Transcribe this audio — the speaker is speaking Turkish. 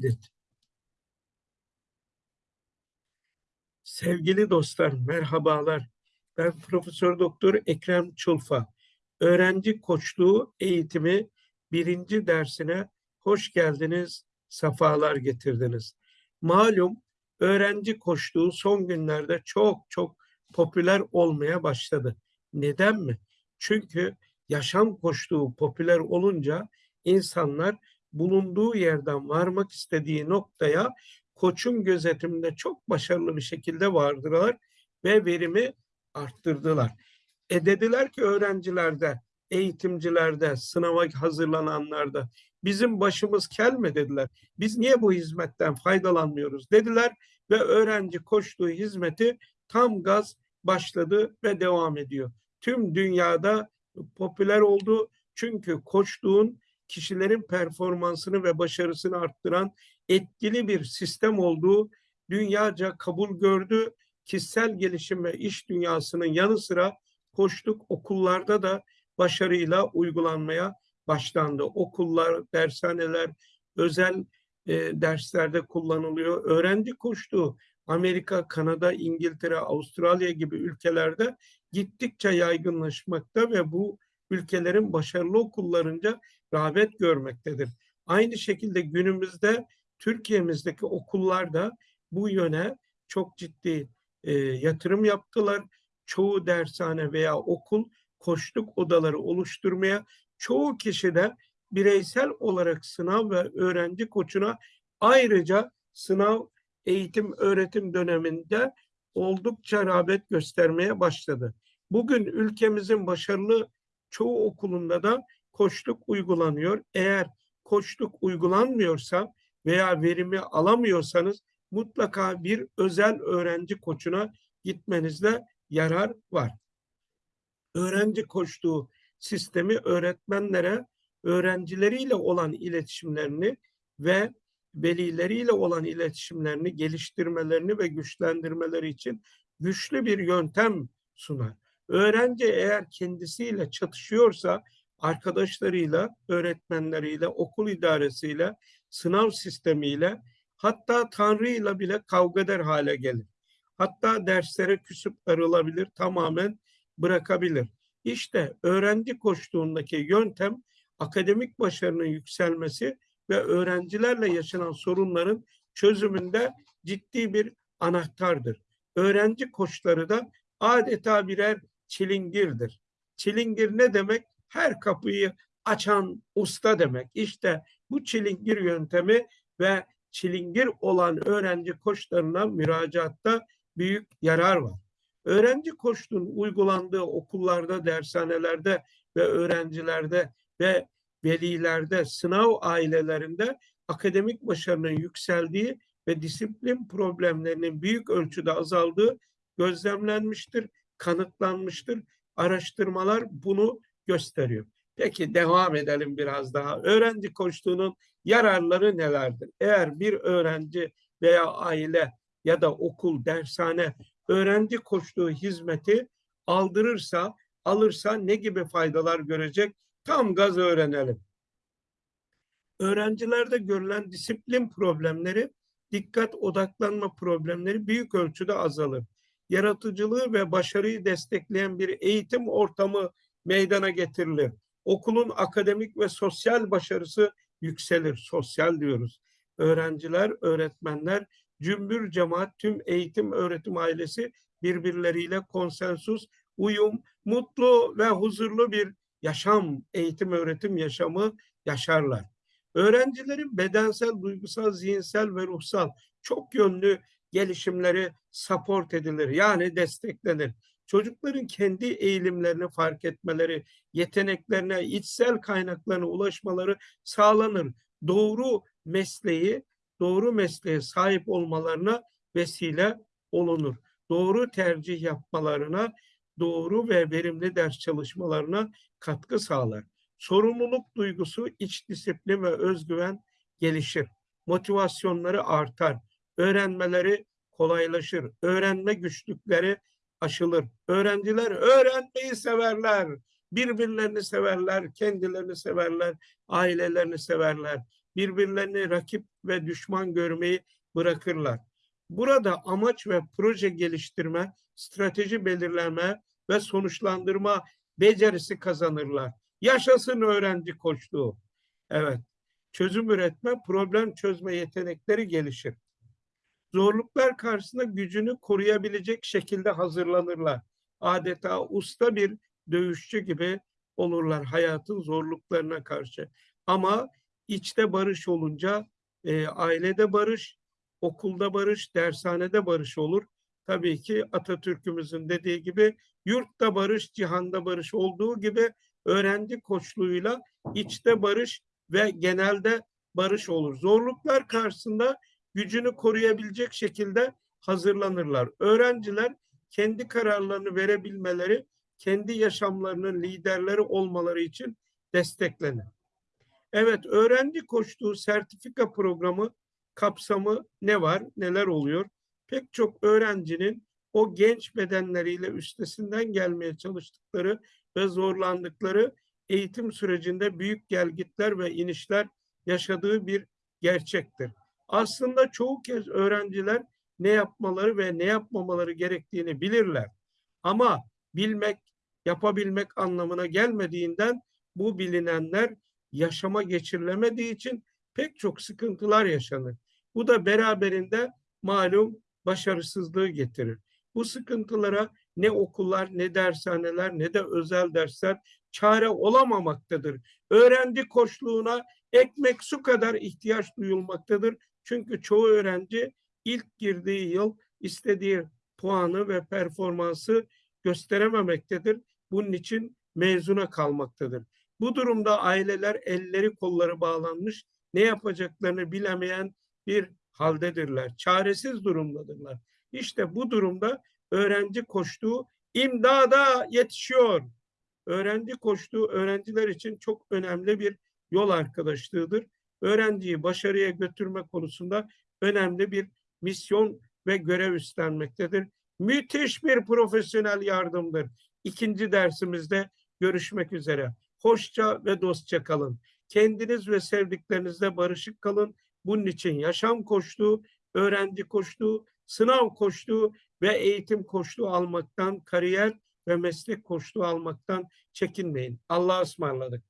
kaydet. Sevgili dostlar, merhabalar. Ben Profesör Doktor Ekrem Çulfa. Öğrenci koçluğu eğitimi birinci dersine hoş geldiniz, sefalar getirdiniz. Malum öğrenci koçluğu son günlerde çok çok popüler olmaya başladı. Neden mi? Çünkü yaşam koçluğu popüler olunca insanlar bulunduğu yerden varmak istediği noktaya koçun gözetiminde çok başarılı bir şekilde vardılar ve verimi arttırdılar. E dediler ki öğrencilerde, eğitimcilerde, sınava hazırlananlarda bizim başımız kel mi dediler. Biz niye bu hizmetten faydalanmıyoruz dediler ve öğrenci koştuğu hizmeti tam gaz başladı ve devam ediyor. Tüm dünyada popüler oldu çünkü koçluğun kişilerin performansını ve başarısını arttıran etkili bir sistem olduğu dünyaca kabul gördü. Kişisel gelişim ve iş dünyasının yanı sıra koçluk okullarda da başarıyla uygulanmaya başlandı. Okullar, dershaneler, özel e, derslerde kullanılıyor. Öğrenci koçluğu Amerika, Kanada, İngiltere, Avustralya gibi ülkelerde gittikçe yaygınlaşmakta ve bu ülkelerin başarılı okullarınca rağbet görmektedir. Aynı şekilde günümüzde Türkiye'mizdeki okullar da bu yöne çok ciddi e, yatırım yaptılar. Çoğu dershane veya okul koçluk odaları oluşturmaya, çoğu kişi de bireysel olarak sınav ve öğrenci koçuna ayrıca sınav eğitim öğretim döneminde oldukça rağbet göstermeye başladı. Bugün ülkemizin başarılı çoğu okulunda da koçluk uygulanıyor. Eğer koçluk uygulanmıyorsa veya verimi alamıyorsanız mutlaka bir özel öğrenci koçuna gitmenizde yarar var. Öğrenci koçluğu sistemi öğretmenlere öğrencileriyle olan iletişimlerini ve velileriyle olan iletişimlerini geliştirmelerini ve güçlendirmeleri için güçlü bir yöntem sunar. Öğrenci eğer kendisiyle çatışıyorsa arkadaşlarıyla, öğretmenleriyle, okul idaresiyle, sınav sistemiyle hatta Tanrı'yla bile kavga eder hale gelir. Hatta derslere küsüp darılabilir, tamamen bırakabilir. İşte öğrenci koştuğundaki yöntem akademik başarının yükselmesi ve öğrencilerle yaşanan sorunların çözümünde ciddi bir anahtardır. Öğrenci koçları da adeta birer çilingirdir. Çilingir ne demek? Her kapıyı açan usta demek. İşte bu çilingir yöntemi ve çilingir olan öğrenci koçlarına müracaatta büyük yarar var. Öğrenci koçluğun uygulandığı okullarda, dershanelerde ve öğrencilerde ve velilerde, sınav ailelerinde akademik başarının yükseldiği ve disiplin problemlerinin büyük ölçüde azaldığı gözlemlenmiştir, kanıtlanmıştır. Araştırmalar bunu gösteriyor. Peki devam edelim biraz daha. Öğrenci koçluğunun yararları nelerdir? Eğer bir öğrenci veya aile ya da okul, dershane öğrenci koçluğu hizmeti aldırırsa, alırsa ne gibi faydalar görecek? Tam gaz öğrenelim. Öğrencilerde görülen disiplin problemleri, dikkat odaklanma problemleri büyük ölçüde azalır. Yaratıcılığı ve başarıyı destekleyen bir eğitim ortamı meydana getirilir. Okulun akademik ve sosyal başarısı yükselir. Sosyal diyoruz. Öğrenciler, öğretmenler, cümbür cemaat tüm eğitim öğretim ailesi birbirleriyle konsensus, uyum, mutlu ve huzurlu bir yaşam, eğitim öğretim yaşamı yaşarlar. Öğrencilerin bedensel, duygusal, zihinsel ve ruhsal çok yönlü gelişimleri support edilir. Yani desteklenir. Çocukların kendi eğilimlerini fark etmeleri, yeteneklerine, içsel kaynaklarına ulaşmaları sağlanır. Doğru mesleği, doğru mesleğe sahip olmalarına vesile olunur. Doğru tercih yapmalarına, doğru ve verimli ders çalışmalarına katkı sağlar. Sorumluluk duygusu, iç disiplin ve özgüven gelişir. Motivasyonları artar. Öğrenmeleri kolaylaşır. Öğrenme güçlükleri aşılır. Öğrenciler öğrenmeyi severler. Birbirlerini severler, kendilerini severler, ailelerini severler. birbirlerini rakip ve düşman görmeyi bırakırlar. Burada amaç ve proje geliştirme, strateji belirleme ve sonuçlandırma becerisi kazanırlar. Yaşasın öğrenci koçluğu. Evet. Çözüm üretme, problem çözme yetenekleri gelişir. Zorluklar karşısında gücünü koruyabilecek şekilde hazırlanırlar. Adeta usta bir dövüşçü gibi olurlar hayatın zorluklarına karşı. Ama içte barış olunca e, ailede barış, okulda barış, dershanede barış olur. Tabii ki Atatürk'ümüzün dediği gibi yurtta barış, cihanda barış olduğu gibi öğrenci koçluğuyla içte barış ve genelde barış olur. Zorluklar karşısında gücünü koruyabilecek şekilde hazırlanırlar. Öğrenciler kendi kararlarını verebilmeleri, kendi yaşamlarının liderleri olmaları için desteklenir. Evet, öğrenci koçluğu sertifika programı kapsamı ne var, neler oluyor? Pek çok öğrencinin o genç bedenleriyle üstesinden gelmeye çalıştıkları ve zorlandıkları eğitim sürecinde büyük gelgitler ve inişler yaşadığı bir gerçektir. Aslında çoğu kez öğrenciler ne yapmaları ve ne yapmamaları gerektiğini bilirler. Ama bilmek, yapabilmek anlamına gelmediğinden bu bilinenler yaşama geçirilemediği için pek çok sıkıntılar yaşanır. Bu da beraberinde malum başarısızlığı getirir. Bu sıkıntılara ne okullar, ne dershaneler, ne de özel dersler çare olamamaktadır. Öğrenci koçluğuna ekmek su kadar ihtiyaç duyulmaktadır. Çünkü çoğu öğrenci ilk girdiği yıl istediği puanı ve performansı gösterememektedir. Bunun için mezuna kalmaktadır. Bu durumda aileler elleri kolları bağlanmış, ne yapacaklarını bilemeyen bir haldedirler. Çaresiz durumdadırlar. İşte bu durumda öğrenci koştuğu imdada yetişiyor. Öğrenci koştuğu öğrenciler için çok önemli bir yol arkadaşlığıdır. Öğrenciyi başarıya götürme konusunda önemli bir misyon ve görev üstlenmektedir. Müthiş bir profesyonel yardımdır. İkinci dersimizde görüşmek üzere. Hoşça ve dostça kalın. Kendiniz ve sevdiklerinizle barışık kalın. Bunun için yaşam koştuğu, öğrenci koştuğu, sınav koştuğu ve eğitim koştuğu almaktan, kariyer ve meslek koştuğu almaktan çekinmeyin. Allah'a ısmarladık.